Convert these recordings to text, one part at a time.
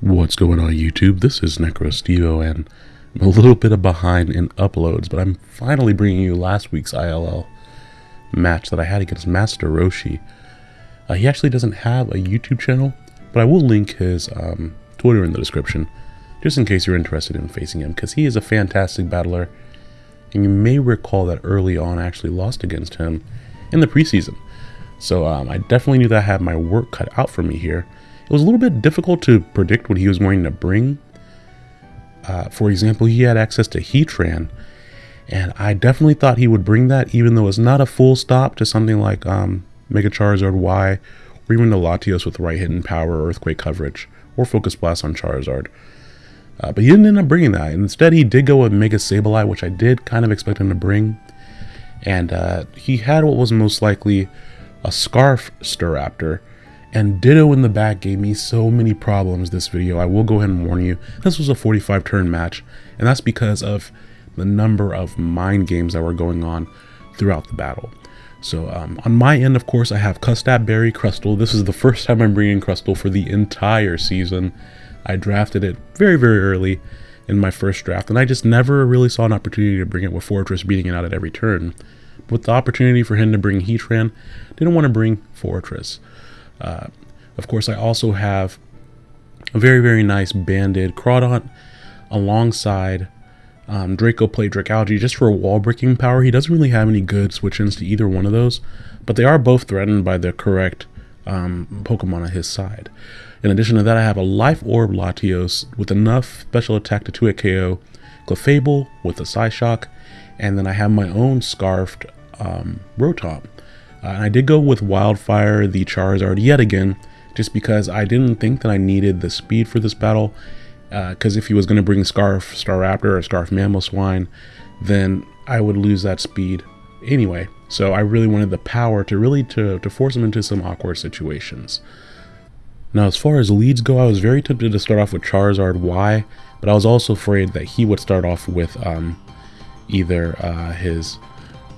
What's going on YouTube? This is NecroStevo and I'm a little bit behind in uploads, but I'm finally bringing you last week's ILL match that I had against Master Roshi. Uh, he actually doesn't have a YouTube channel, but I will link his um, Twitter in the description, just in case you're interested in facing him, because he is a fantastic battler, and you may recall that early on I actually lost against him in the preseason. So um, I definitely knew that I had my work cut out for me here. It was a little bit difficult to predict what he was going to bring. Uh, for example, he had access to Heatran, and I definitely thought he would bring that, even though it's not a full stop to something like um, Mega Charizard Y, or even the Latios with right hidden power, Earthquake coverage, or Focus Blast on Charizard. Uh, but he didn't end up bringing that. Instead, he did go with Mega Sableye, which I did kind of expect him to bring. And uh, he had what was most likely a Scarf Staraptor, and Ditto in the back gave me so many problems this video. I will go ahead and warn you, this was a 45 turn match, and that's because of the number of mind games that were going on throughout the battle. So um, on my end, of course, I have Custap Berry Crustle. This is the first time I'm bringing Crustle for the entire season. I drafted it very, very early in my first draft, and I just never really saw an opportunity to bring it with Forretress beating it out at every turn. With the opportunity for him to bring Heatran, didn't want to bring Forretress. Uh, of course, I also have a very, very nice banded Crawdaunt alongside um, Draco Plate Dragalge just for wall breaking power. He doesn't really have any good switch-ins to either one of those, but they are both threatened by the correct um, Pokemon on his side. In addition to that, I have a Life Orb Latios with enough special attack to 2-hit KO, Clefable with a Psyshock, and then I have my own Scarfed um, Rotom. Uh, and I did go with Wildfire, the Charizard yet again, just because I didn't think that I needed the speed for this battle. Because uh, if he was going to bring Scarf Staraptor or Scarf Mamoswine, then I would lose that speed anyway. So I really wanted the power to really to, to force him into some awkward situations. Now as far as leads go, I was very tempted to start off with Charizard Y, but I was also afraid that he would start off with um, either uh, his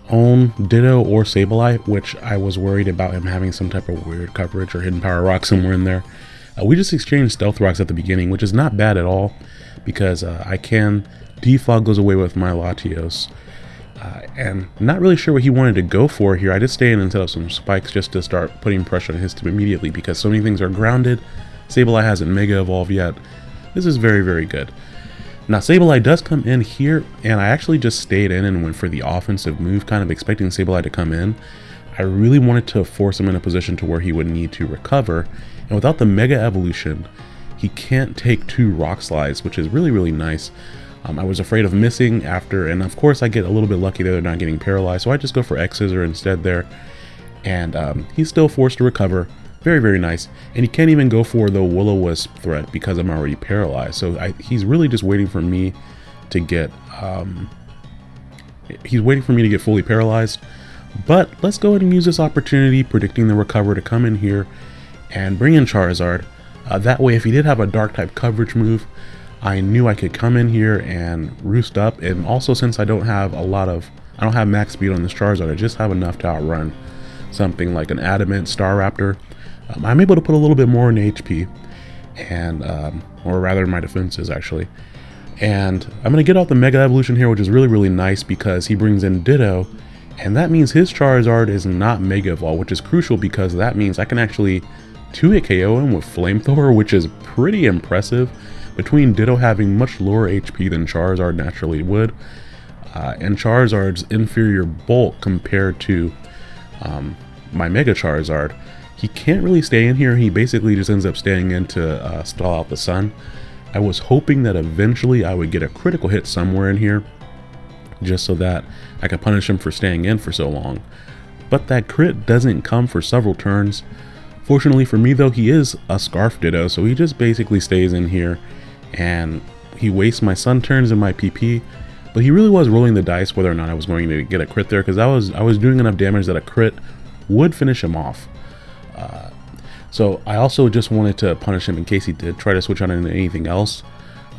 own Ditto or Sableye, which I was worried about him having some type of weird coverage or hidden power rock somewhere in there. Uh, we just exchanged Stealth Rocks at the beginning, which is not bad at all, because uh, I can defog goes away with my Latios. Uh, and not really sure what he wanted to go for here. I just stay in and set up some spikes just to start putting pressure on his team immediately because so many things are grounded. Sableye hasn't Mega Evolved yet. This is very, very good. Now Sableye does come in here, and I actually just stayed in and went for the offensive move, kind of expecting Sableye to come in. I really wanted to force him in a position to where he would need to recover, and without the Mega Evolution, he can't take two Rock Slides, which is really, really nice. Um, I was afraid of missing after, and of course I get a little bit lucky there, they're not getting paralyzed, so I just go for X-Scissor instead there, and um, he's still forced to recover, very, very nice. And he can't even go for the Will-O-Wisp threat because I'm already paralyzed. So I, he's really just waiting for me to get... Um, he's waiting for me to get fully paralyzed. But let's go ahead and use this opportunity, predicting the recover to come in here and bring in Charizard. Uh, that way, if he did have a dark type coverage move, I knew I could come in here and roost up. And also, since I don't have a lot of, I don't have max speed on this Charizard, I just have enough to outrun something like an Adamant Staraptor um, I'm able to put a little bit more in HP, and um, or rather my defenses actually. And I'm going to get out the Mega Evolution here, which is really, really nice because he brings in Ditto, and that means his Charizard is not Mega Evolve, which is crucial because that means I can actually 2-hit KO him with Flamethrower, which is pretty impressive. Between Ditto having much lower HP than Charizard naturally would, uh, and Charizard's inferior bulk compared to um, my Mega Charizard, he can't really stay in here. He basically just ends up staying in to uh, stall out the sun. I was hoping that eventually I would get a critical hit somewhere in here just so that I could punish him for staying in for so long. But that crit doesn't come for several turns. Fortunately for me though, he is a Scarf Ditto, so he just basically stays in here and he wastes my Sun turns and my PP, but he really was rolling the dice whether or not I was going to get a crit there because I was I was doing enough damage that a crit would finish him off. So I also just wanted to punish him in case he did try to switch on into anything else.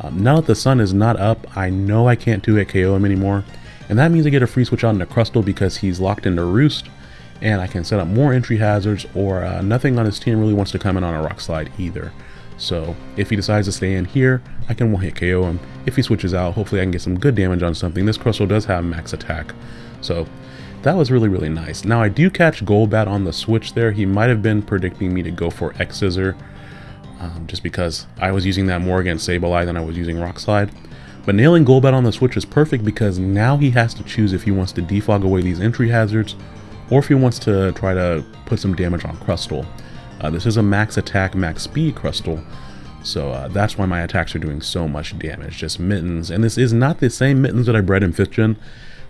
Um, now that the sun is not up, I know I can't do it KO him anymore. And that means I get a free switch on into Crustle because he's locked into Roost. And I can set up more entry hazards or uh, nothing on his team really wants to come in on a Rock Slide either. So if he decides to stay in here, I can one hit KO him. If he switches out, hopefully I can get some good damage on something. This Crustle does have max attack. So that was really, really nice. Now I do catch Golbat on the switch there. He might have been predicting me to go for X Scissor. Um, just because I was using that more against Sableye than I was using Rock Slide. But nailing Golbat on the switch is perfect because now he has to choose if he wants to defog away these entry hazards or if he wants to try to put some damage on Crustle. Uh, this is a max attack, max speed Crustle, so uh, that's why my attacks are doing so much damage, just mittens. And this is not the same mittens that I bred in 5th gen.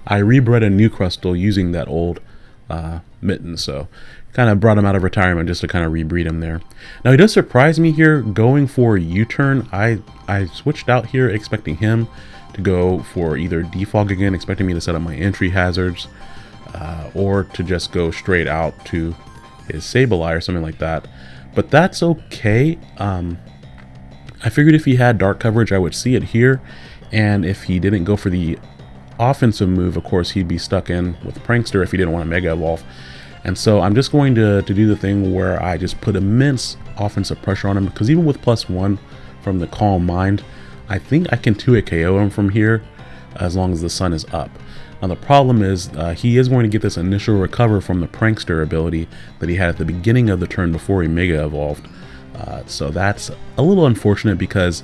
I rebred a new Crustle using that old uh, mitten, so kind of brought him out of retirement just to kind of rebreed him there. Now he does surprise me here going for U-turn. I, I switched out here expecting him to go for either defog again, expecting me to set up my entry hazards, uh, or to just go straight out to his Sableye or something like that. But that's okay. Um, I figured if he had dark coverage, I would see it here. And if he didn't go for the offensive move, of course, he'd be stuck in with Prankster if he didn't want to Mega Evolve. And so I'm just going to, to do the thing where I just put immense offensive pressure on him. Because even with plus one from the Calm Mind, I think I can 2-hit KO him from here as long as the sun is up. Now the problem is uh, he is going to get this initial recover from the Prankster ability that he had at the beginning of the turn before he Mega Evolved. Uh, so that's a little unfortunate because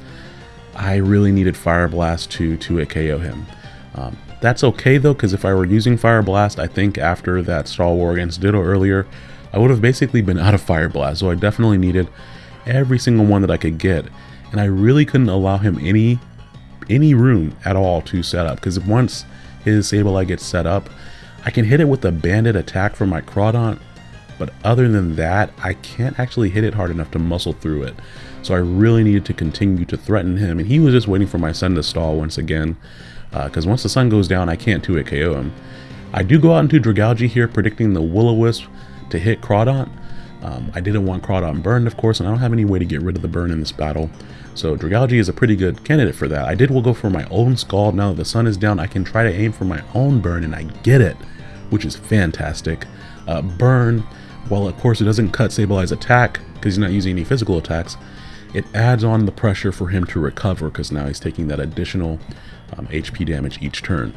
I really needed Fire Blast to, to KO him. Um, that's okay though, because if I were using Fire Blast, I think after that Star War against Ditto earlier, I would have basically been out of Fire Blast. So I definitely needed every single one that I could get. And I really couldn't allow him any any room at all to set up, because once his Sableye gets set up, I can hit it with a banded attack from my Crawdaunt, but other than that, I can't actually hit it hard enough to muscle through it. So I really needed to continue to threaten him, and he was just waiting for my sun to stall once again, because uh, once the sun goes down, I can't 2-hit KO him. I do go out into Dragalge here, predicting the Will-O-Wisp to hit Crawdaunt. Um, I didn't want Crawdaunt burned, of course, and I don't have any way to get rid of the burn in this battle. So Dragalge is a pretty good candidate for that. I did will go for my own Scald. Now that the sun is down, I can try to aim for my own burn, and I get it, which is fantastic. Uh, burn, while of course it doesn't cut Sableye's attack, because he's not using any physical attacks, it adds on the pressure for him to recover, because now he's taking that additional um, HP damage each turn.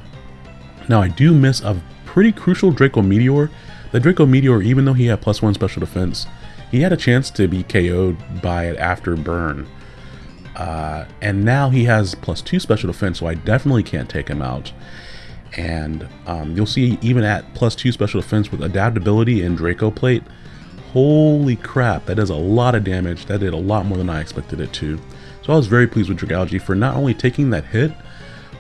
Now I do miss a pretty crucial Draco Meteor. The Draco Meteor, even though he had plus one special defense, he had a chance to be KO'd by it after burn. Uh, and now he has plus two special defense, so I definitely can't take him out. And um, you'll see even at plus two special defense with adaptability and Draco Plate, holy crap, that does a lot of damage. That did a lot more than I expected it to. So I was very pleased with Dragalge for not only taking that hit,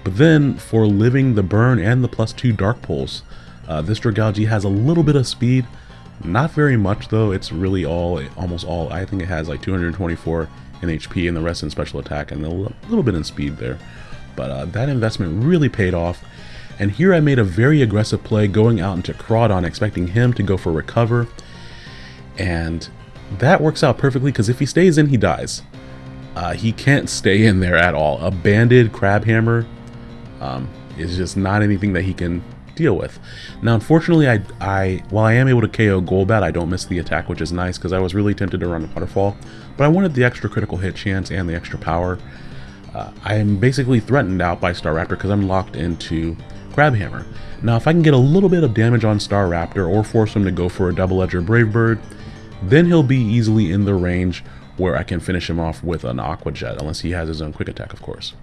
but then for living the burn and the plus two Dark Pulse. Uh, this Dragalge has a little bit of speed, not very much though. It's really all, almost all, I think it has like 224 in HP and the rest in special attack and a little bit in speed there. But uh, that investment really paid off. And here I made a very aggressive play going out into Crawdaunt expecting him to go for recover. And that works out perfectly because if he stays in, he dies. Uh, he can't stay in there at all. A banded Crabhammer um, is just not anything that he can deal with. Now, unfortunately, I, I while I am able to KO Golbat, I don't miss the attack, which is nice because I was really tempted to run Waterfall, but I wanted the extra critical hit chance and the extra power. Uh, I am basically threatened out by Staraptor because I'm locked into Crabhammer. Now, if I can get a little bit of damage on Staraptor or force him to go for a Double Edger Brave Bird, then he'll be easily in the range where I can finish him off with an Aqua Jet, unless he has his own quick attack, of course.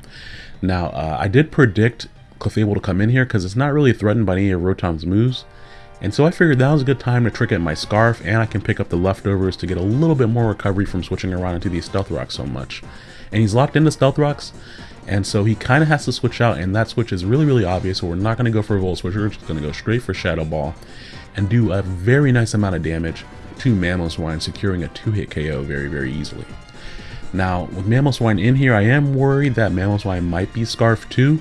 Now, uh, I did predict Clefable to come in here because it's not really threatened by any of Rotom's moves. And so I figured that was a good time to trick at my Scarf and I can pick up the leftovers to get a little bit more recovery from switching around into these Stealth Rocks so much. And he's locked into Stealth Rocks and so he kind of has to switch out and that switch is really really obvious so we're not going to go for a Volt Switch, we're just going to go straight for Shadow Ball and do a very nice amount of damage to Mamoswine, securing a 2-hit KO very very easily. Now with Mamoswine in here I am worried that Mamoswine might be Scarf too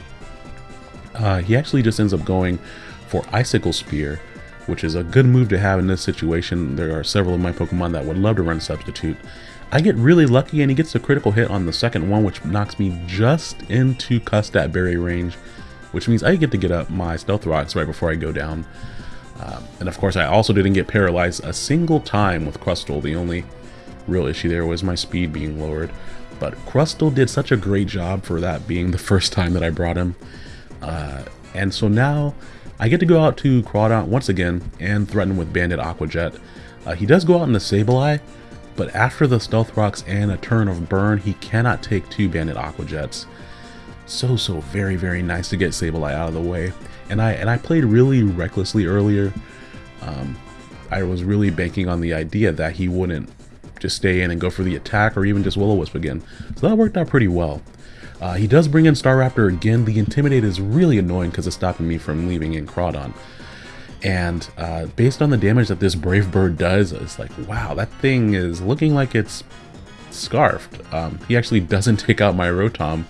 uh, he actually just ends up going for Icicle Spear, which is a good move to have in this situation. There are several of my Pokemon that would love to run Substitute. I get really lucky and he gets a critical hit on the second one, which knocks me just into Custap Berry range, which means I get to get up my Stealth Rocks right before I go down. Um, and of course, I also didn't get paralyzed a single time with Crustle. The only real issue there was my speed being lowered. But Crustle did such a great job for that being the first time that I brought him. Uh, and so now I get to go out to Crawdaunt once again and threaten with Banded Aqua Jet. Uh, he does go out in the Sableye, but after the Stealth Rocks and a turn of Burn, he cannot take two Banded Aqua Jets. So, so very, very nice to get Sableye out of the way. And I, and I played really recklessly earlier. Um, I was really banking on the idea that he wouldn't just stay in and go for the attack or even just Will-O-Wisp again. So that worked out pretty well. Uh, he does bring in Staraptor again. The Intimidate is really annoying because it's stopping me from leaving in Crawdaunt And uh, based on the damage that this Brave Bird does, it's like, wow, that thing is looking like it's scarfed. Um, he actually doesn't take out my Rotom.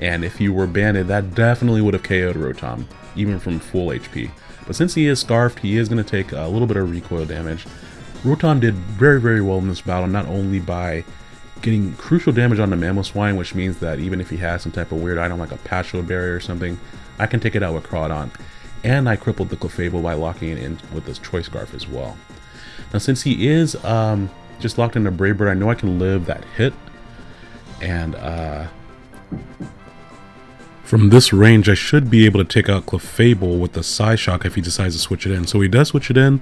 And if he were banded, that definitely would have KO'd Rotom, even from full HP. But since he is scarfed, he is going to take a little bit of recoil damage. Rotom did very, very well in this battle, not only by getting crucial damage on the Mamoswine, which means that even if he has some type of weird item like a Passho Berry or something, I can take it out with Crawdaunt. And I crippled the Clefable by locking it in with this Choice Scarf as well. Now since he is um, just locked into Brave Bird, I know I can live that hit. And uh, from this range, I should be able to take out Clefable with the Psyshock if he decides to switch it in. So he does switch it in,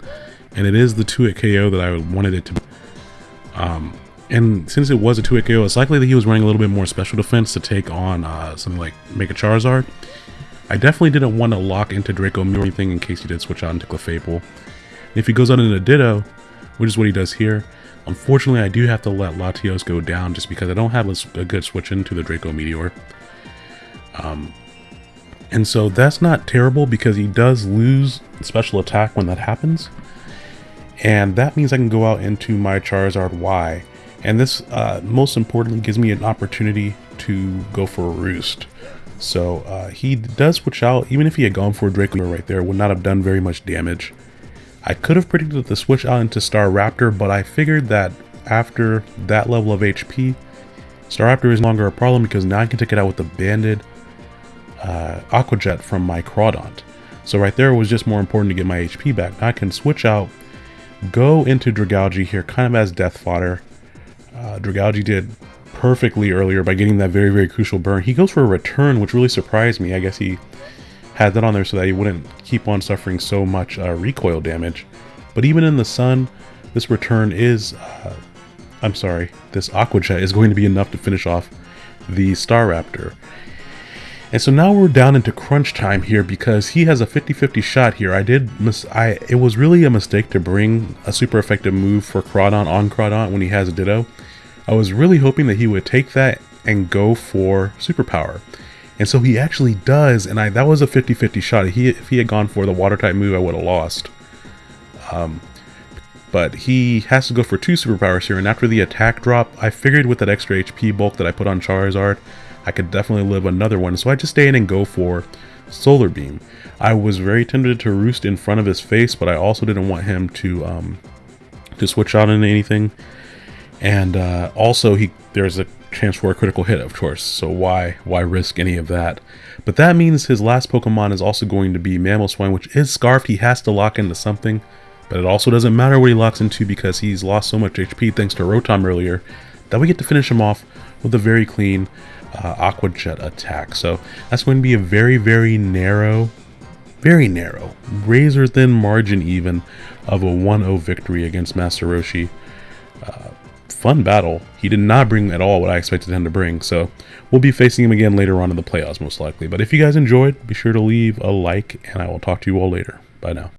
and it is the 2-hit KO that I wanted it to be. Um, and since it was a 2-hit KO, it's likely that he was running a little bit more special defense to take on uh, something like Mega Charizard. I definitely didn't want to lock into Draco Mew or anything in case he did switch out into Clefable. And if he goes out into Ditto, which is what he does here, unfortunately I do have to let Latios go down just because I don't have a, a good switch into the Draco Meteor. Um, and so that's not terrible because he does lose special attack when that happens. And that means I can go out into my Charizard Y. And this, uh, most importantly, gives me an opportunity to go for a Roost. So uh, he does switch out, even if he had gone for Draco right there, would not have done very much damage. I could have predicted the switch out into Staraptor, but I figured that after that level of HP, Staraptor is no longer a problem because now I can take it out with the Banded uh, Aqua Jet from my Crawdaunt. So right there was just more important to get my HP back. Now I can switch out, go into Dragalge here kind of as death fodder. Uh, Dragalge did perfectly earlier by getting that very, very crucial burn. He goes for a return, which really surprised me. I guess he had that on there so that he wouldn't keep on suffering so much uh, recoil damage. But even in the sun, this return is, uh, I'm sorry, this Aqua Jet is going to be enough to finish off the Staraptor. And so now we're down into crunch time here because he has a 50-50 shot here. I did miss I it was really a mistake to bring a super effective move for Crawdaunt on Crawdaunt when he has a Ditto. I was really hoping that he would take that and go for superpower. And so he actually does, and I that was a 50-50 shot. He, if he had gone for the water type move, I would have lost. Um, but he has to go for two superpowers here, and after the attack drop, I figured with that extra HP bulk that I put on Charizard, I could definitely live another one. So I just stay in and go for Solar Beam. I was very tempted to roost in front of his face, but I also didn't want him to um, to switch out into anything. And uh, also, he there's a chance for a critical hit, of course. So why why risk any of that? But that means his last Pokemon is also going to be Mamoswine, which is Scarfed. He has to lock into something. But it also doesn't matter what he locks into because he's lost so much HP thanks to Rotom earlier that we get to finish him off with a very clean uh, Aqua Jet attack. So that's going to be a very, very narrow, very narrow, razor thin margin even of a 1-0 victory against Master Roshi. Uh, fun battle. He did not bring at all what I expected him to bring, so we'll be facing him again later on in the playoffs most likely. But if you guys enjoyed, be sure to leave a like, and I will talk to you all later. Bye now.